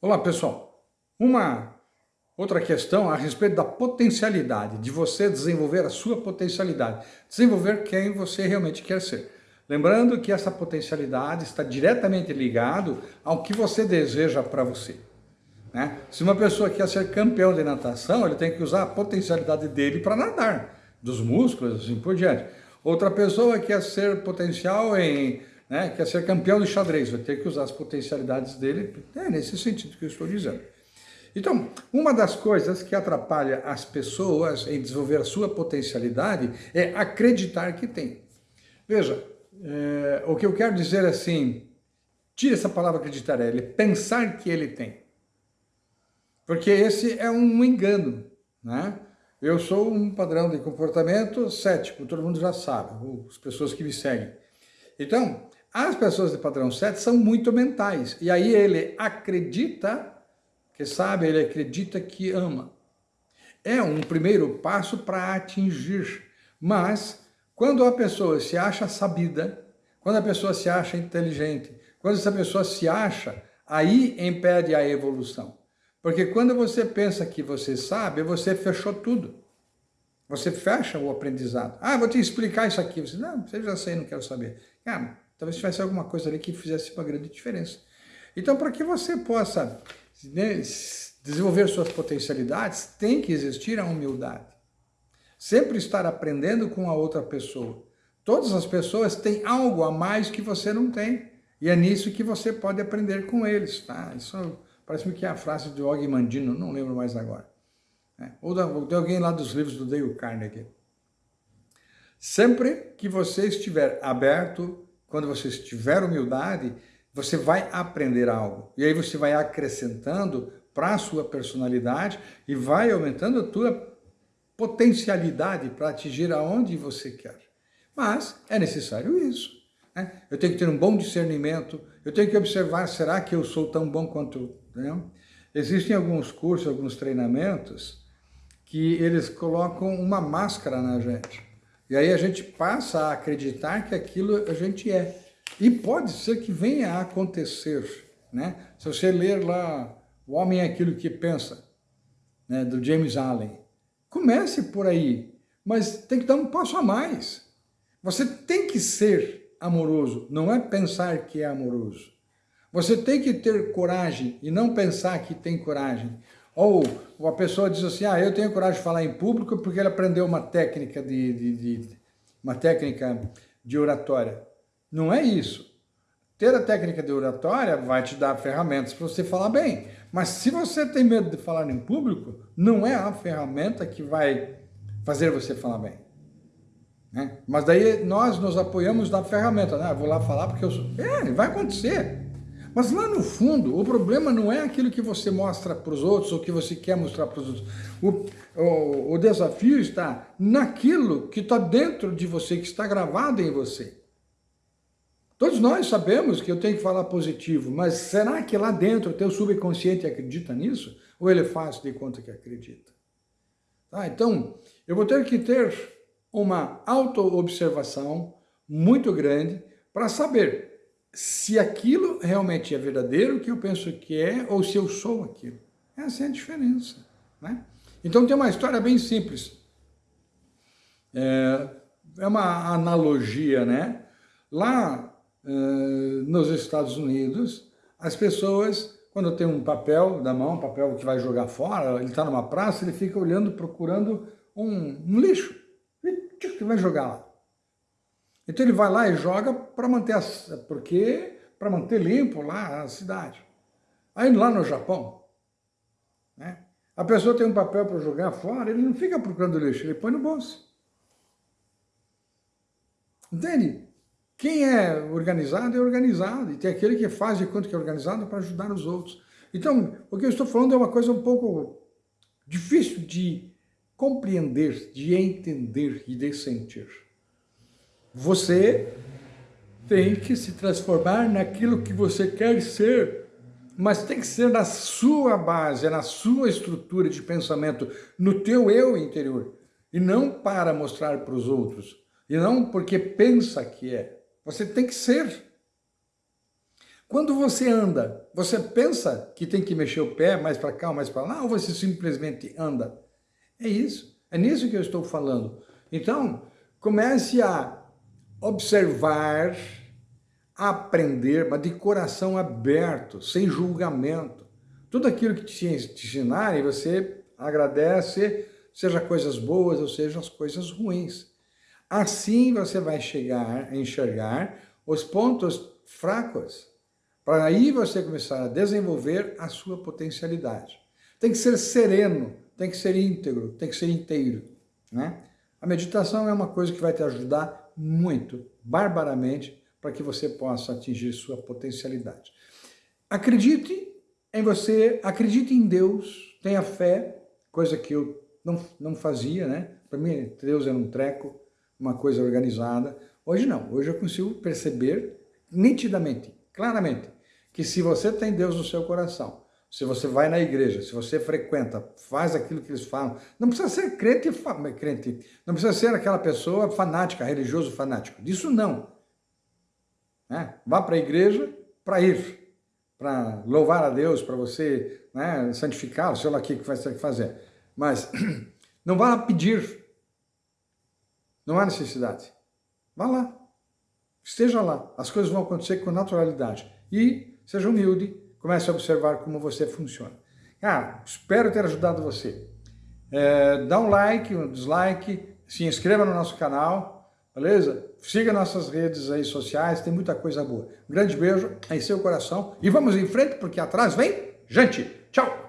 Olá pessoal, uma outra questão a respeito da potencialidade, de você desenvolver a sua potencialidade, desenvolver quem você realmente quer ser. Lembrando que essa potencialidade está diretamente ligado ao que você deseja para você. Né? Se uma pessoa quer ser campeão de natação, ele tem que usar a potencialidade dele para nadar, dos músculos, assim por diante. Outra pessoa quer ser potencial em né, quer ser campeão de xadrez, vai ter que usar as potencialidades dele, é nesse sentido que eu estou dizendo. Então, uma das coisas que atrapalha as pessoas em desenvolver a sua potencialidade é acreditar que tem. Veja, é, o que eu quero dizer é assim, tira essa palavra acreditar, é ele pensar que ele tem. Porque esse é um engano, né? Eu sou um padrão de comportamento cético, todo mundo já sabe, as pessoas que me seguem. Então, as pessoas de padrão 7 são muito mentais. E aí ele acredita que sabe, ele acredita que ama. É um primeiro passo para atingir. Mas, quando a pessoa se acha sabida, quando a pessoa se acha inteligente, quando essa pessoa se acha, aí impede a evolução. Porque quando você pensa que você sabe, você fechou tudo. Você fecha o aprendizado. Ah, vou te explicar isso aqui. Você, não, você já sei, não quero saber. Cara, Talvez tivesse alguma coisa ali que fizesse uma grande diferença. Então, para que você possa né, desenvolver suas potencialidades, tem que existir a humildade. Sempre estar aprendendo com a outra pessoa. Todas as pessoas têm algo a mais que você não tem. E é nisso que você pode aprender com eles. Tá? Isso parece-me que é a frase de Og Mandino, não lembro mais agora. É. Ou de alguém lá dos livros do Dale Carnegie. Sempre que você estiver aberto quando você tiver humildade, você vai aprender algo. E aí você vai acrescentando para a sua personalidade e vai aumentando a tua potencialidade para atingir aonde você quer. Mas é necessário isso. Né? Eu tenho que ter um bom discernimento, eu tenho que observar, será que eu sou tão bom quanto... Né? Existem alguns cursos, alguns treinamentos que eles colocam uma máscara na gente. E aí a gente passa a acreditar que aquilo a gente é. E pode ser que venha a acontecer. Né? Se você ler lá O Homem é Aquilo que Pensa, né, do James Allen, comece por aí, mas tem que dar um passo a mais. Você tem que ser amoroso, não é pensar que é amoroso. Você tem que ter coragem e não pensar que tem coragem. Ou a pessoa diz assim, ah, eu tenho coragem de falar em público porque ele aprendeu uma técnica de, de, de uma técnica de oratória. Não é isso. Ter a técnica de oratória vai te dar ferramentas para você falar bem. Mas se você tem medo de falar em público, não é a ferramenta que vai fazer você falar bem. Né? Mas daí nós nos apoiamos na ferramenta. Né? vou lá falar porque eu sou... É, vai acontecer. Mas lá no fundo, o problema não é aquilo que você mostra para os outros ou que você quer mostrar para os outros. O, o, o desafio está naquilo que está dentro de você, que está gravado em você. Todos nós sabemos que eu tenho que falar positivo, mas será que lá dentro o teu subconsciente acredita nisso? Ou ele faz de conta que acredita? Tá, então, eu vou ter que ter uma auto-observação muito grande para saber se aquilo realmente é verdadeiro, que eu penso que é, ou se eu sou aquilo. Essa é a diferença. Né? Então tem uma história bem simples. É, é uma analogia, né? Lá é, nos Estados Unidos, as pessoas, quando tem um papel na mão, um papel que vai jogar fora, ele está numa praça, ele fica olhando, procurando um, um lixo. E vai jogar lá. Então ele vai lá e joga para manter, porque, para manter limpo lá a cidade. Aí lá no Japão, né, a pessoa tem um papel para jogar fora, ele não fica procurando lixo, ele põe no bolso. Entende? Quem é organizado é organizado, e tem aquele que faz de conta que é organizado para ajudar os outros. Então, o que eu estou falando é uma coisa um pouco difícil de compreender, de entender e de sentir. Você tem que se transformar naquilo que você quer ser, mas tem que ser na sua base, na sua estrutura de pensamento, no teu eu interior, e não para mostrar para os outros, e não porque pensa que é. Você tem que ser. Quando você anda, você pensa que tem que mexer o pé mais para cá mais para lá, ou você simplesmente anda? É isso. É nisso que eu estou falando. Então, comece a observar, aprender, mas de coração aberto, sem julgamento. Tudo aquilo que te ensinarem, você agradece, seja coisas boas ou seja as coisas ruins. Assim você vai chegar a enxergar os pontos fracos, para aí você começar a desenvolver a sua potencialidade. Tem que ser sereno, tem que ser íntegro, tem que ser inteiro. Né? A meditação é uma coisa que vai te ajudar muito, barbaramente, para que você possa atingir sua potencialidade. Acredite em você, acredite em Deus, tenha fé, coisa que eu não, não fazia, né? Para mim, Deus era um treco, uma coisa organizada. Hoje não, hoje eu consigo perceber nitidamente, claramente, que se você tem Deus no seu coração, se você vai na igreja, se você frequenta, faz aquilo que eles falam, não precisa ser crente, crente não precisa ser aquela pessoa fanática, religioso fanático, disso não. Né? Vá para a igreja para ir, para louvar a Deus, para você né, santificar, sei lá o que vai ter que fazer. Mas não vá pedir, não há necessidade. Vá lá, esteja lá, as coisas vão acontecer com naturalidade. E seja humilde, comece a observar como você funciona. Cara, espero ter ajudado você. É, dá um like, um dislike, se inscreva no nosso canal, beleza? Siga nossas redes aí sociais, tem muita coisa boa. Um grande beijo em seu coração e vamos em frente porque atrás vem gente. Tchau!